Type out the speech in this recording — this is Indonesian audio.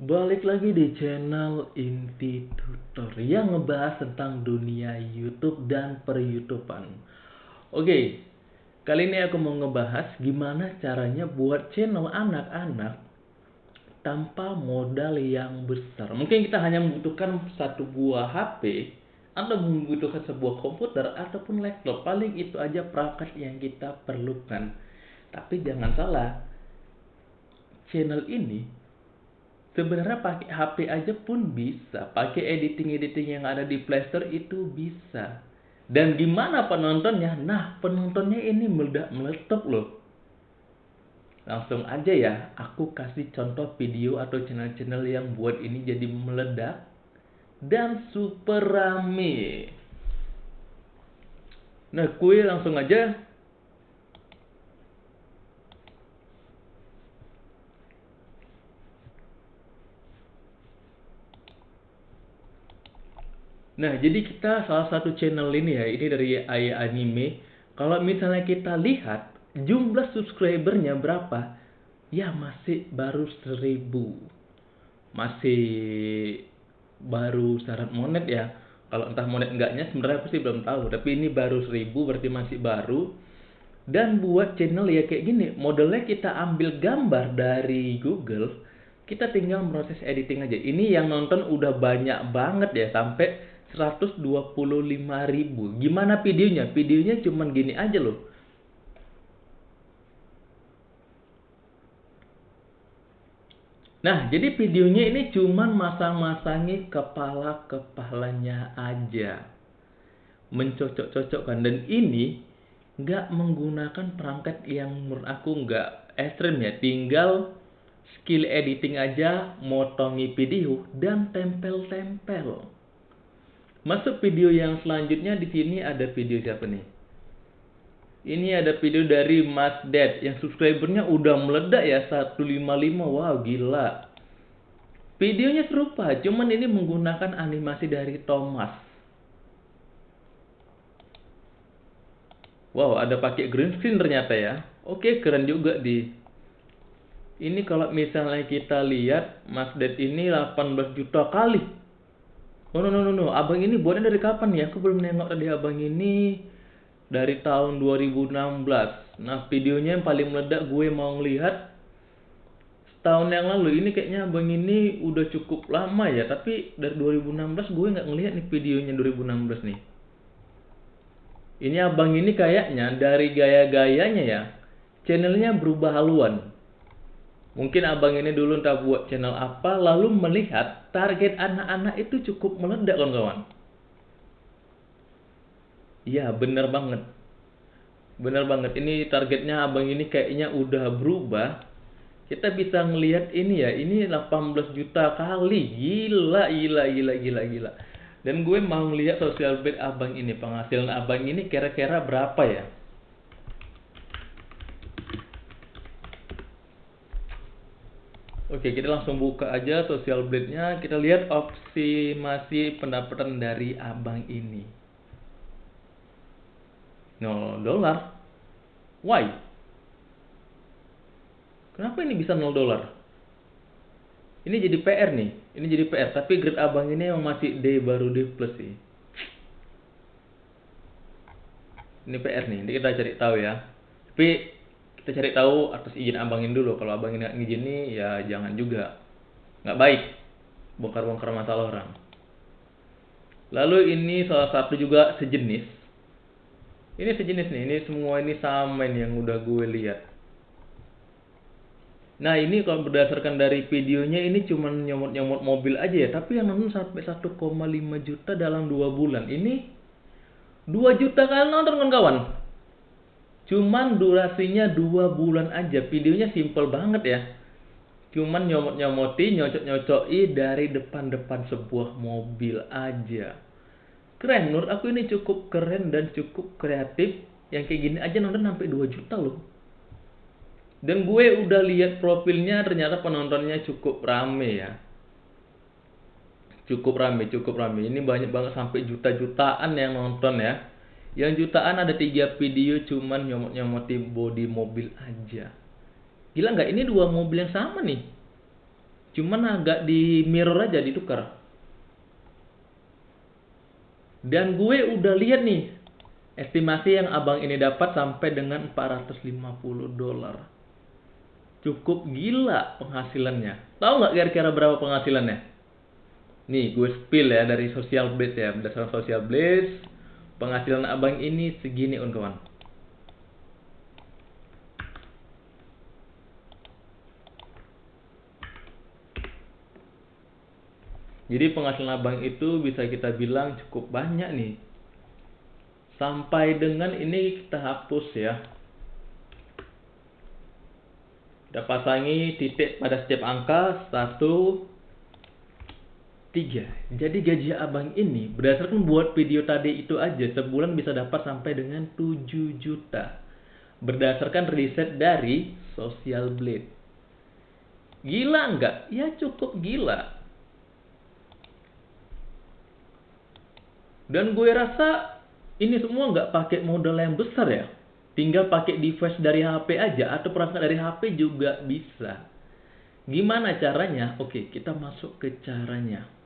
Balik lagi di channel Inti Tutor yang ngebahas tentang dunia YouTube dan per YouTubean. Oke, kali ini aku mau ngebahas gimana caranya buat channel anak-anak tanpa modal yang besar. Mungkin kita hanya membutuhkan satu buah HP atau membutuhkan sebuah komputer ataupun laptop. Paling itu aja perangkat yang kita perlukan. Tapi jangan salah, channel ini sebenarnya pakai HP aja pun bisa. Pakai editing editing yang ada di Playstore itu bisa. Dan gimana penontonnya? Nah penontonnya ini meledak meletup loh. Langsung aja ya aku kasih contoh video atau channel-channel yang buat ini jadi meledak dan super rame. Nah kue langsung aja Nah, jadi kita salah satu channel ini ya, ini dari Ayah Anime. Kalau misalnya kita lihat jumlah subscribernya berapa, ya masih baru seribu. Masih baru syarat monet ya. Kalau entah monet enggaknya sebenarnya aku sih belum tahu. Tapi ini baru seribu berarti masih baru. Dan buat channel ya kayak gini, modelnya kita ambil gambar dari Google, kita tinggal proses editing aja. Ini yang nonton udah banyak banget ya sampai 125 ribu. Gimana videonya? Videonya cuman gini aja loh. Nah, jadi videonya ini cuman masang-masangi kepala-kepalanya aja. Mencocok-cocokkan. Dan ini nggak menggunakan perangkat yang menurut aku nggak ekstrim ya. Tinggal skill editing aja, motongi video, dan tempel-tempel. Masuk video yang selanjutnya di sini ada video siapa nih? Ini ada video dari Mas Dad yang subscribernya udah meledak ya 155. Wow, gila. Videonya serupa, cuman ini menggunakan animasi dari Thomas. Wow, ada pakai green screen ternyata ya. Oke, keren juga di. Ini kalau misalnya kita lihat Mas Dad ini 18 juta kali Oh no no no no, abang ini buatnya dari kapan ya? Aku belum nengok tadi abang ini dari tahun 2016. Nah videonya yang paling meledak gue mau ngelihat setahun yang lalu. Ini kayaknya abang ini udah cukup lama ya. Tapi dari 2016 gue nggak ngelihat nih videonya 2016 nih. Ini abang ini kayaknya dari gaya-gayanya ya, channelnya berubah haluan. Mungkin abang ini dulu entah buat channel apa, lalu melihat target anak-anak itu cukup meledak kawan-kawan. Iya bener banget. Bener banget, ini targetnya abang ini kayaknya udah berubah. Kita bisa ngelihat ini ya, ini 18 juta kali. Gila, gila, gila, gila, gila. Dan gue mau ngelihat sosial bed abang ini, penghasilan abang ini kira-kira berapa ya? Oke, kita langsung buka aja social blade-nya. Kita lihat opsi masih pendapatan dari abang ini. 0 dolar. Why? Kenapa ini bisa 0 dolar? Ini jadi PR nih. Ini jadi PR. Tapi grade abang ini yang masih D baru D plus sih. Ini PR nih. Nanti kita cari tahu ya. Tapi kita cari tahu atas izin abangin dulu. Kalau abangin nggak ngizini ya jangan juga. Nggak baik. Bongkar-bongkar masalah orang. Lalu ini salah satu juga sejenis. Ini sejenis nih. Ini semua ini sama ini yang udah gue lihat. Nah ini kalau berdasarkan dari videonya ini cuma nyomot-nyomot mobil aja ya. Tapi yang nonton sampai 1,5 juta dalam 2 bulan. Ini 2 juta kali nonton kawan-kawan Cuman durasinya dua bulan aja. Videonya simple banget ya. Cuman nyomot-nyomoti, nyocok-nyocoki dari depan-depan sebuah mobil aja. Keren, menurut aku ini cukup keren dan cukup kreatif. Yang kayak gini aja nonton sampai 2 juta loh. Dan gue udah lihat profilnya ternyata penontonnya cukup rame ya. Cukup rame, cukup rame. Ini banyak banget sampai juta-jutaan yang nonton ya. Yang jutaan ada tiga video cuman nyomot-nyomotin body mobil aja. Gila nggak? Ini dua mobil yang sama nih. Cuman agak di mirror aja ditukar. Dan gue udah lihat nih estimasi yang abang ini dapat sampai dengan 450 dolar. Cukup gila penghasilannya. Tahu nggak kira-kira berapa penghasilannya? Nih gue spill ya dari Social Blade ya. Berdasarkan Social Blade, penghasilan abang ini segini kawan. Jadi penghasilan abang itu bisa kita bilang cukup banyak nih. Sampai dengan ini kita hapus ya. Kita pasangi titik pada setiap angka 1, 3. Jadi gaji abang ini berdasarkan buat video tadi itu aja sebulan bisa dapat sampai dengan 7 juta. Berdasarkan riset dari Social Blade. Gila nggak? Ya cukup gila. Dan gue rasa ini semua nggak pakai modal yang besar ya. Tinggal pakai device dari HP aja atau perangkat dari HP juga bisa. Gimana caranya? Oke, kita masuk ke caranya.